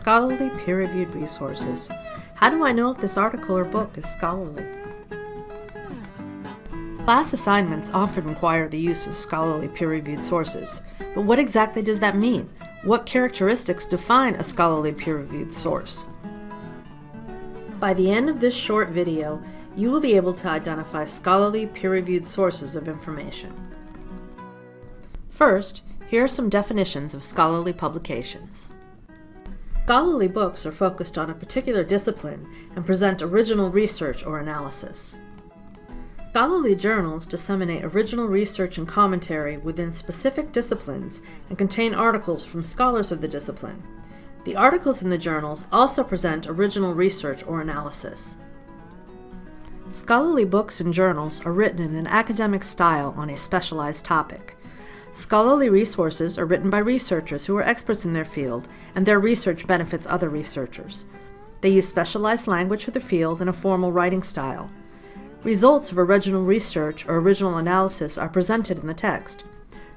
Scholarly peer-reviewed resources. How do I know if this article or book is scholarly? Class assignments often require the use of scholarly peer-reviewed sources, but what exactly does that mean? What characteristics define a scholarly peer-reviewed source? By the end of this short video, you will be able to identify scholarly peer-reviewed sources of information. First, here are some definitions of scholarly publications. Scholarly books are focused on a particular discipline and present original research or analysis. Scholarly journals disseminate original research and commentary within specific disciplines and contain articles from scholars of the discipline. The articles in the journals also present original research or analysis. Scholarly books and journals are written in an academic style on a specialized topic. Scholarly resources are written by researchers who are experts in their field, and their research benefits other researchers. They use specialized language for the field and a formal writing style. Results of original research or original analysis are presented in the text.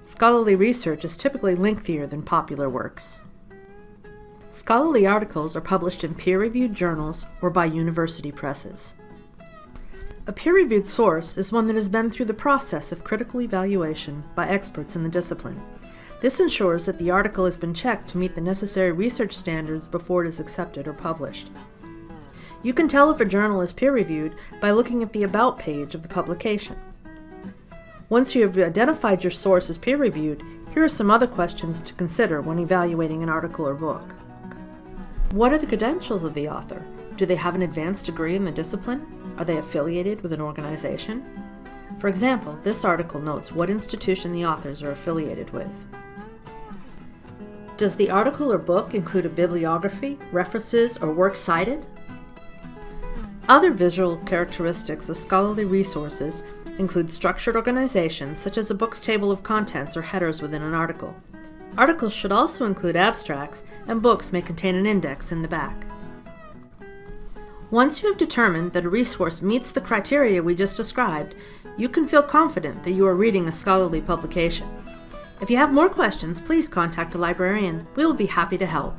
Scholarly research is typically lengthier than popular works. Scholarly articles are published in peer-reviewed journals or by university presses. A peer-reviewed source is one that has been through the process of critical evaluation by experts in the discipline. This ensures that the article has been checked to meet the necessary research standards before it is accepted or published. You can tell if a journal is peer-reviewed by looking at the About page of the publication. Once you have identified your source as peer-reviewed, here are some other questions to consider when evaluating an article or book. What are the credentials of the author? Do they have an advanced degree in the discipline? Are they affiliated with an organization? For example, this article notes what institution the authors are affiliated with. Does the article or book include a bibliography, references, or works cited? Other visual characteristics of scholarly resources include structured organization, such as a book's table of contents or headers within an article. Articles should also include abstracts, and books may contain an index in the back. Once you have determined that a resource meets the criteria we just described, you can feel confident that you are reading a scholarly publication. If you have more questions, please contact a librarian. We will be happy to help.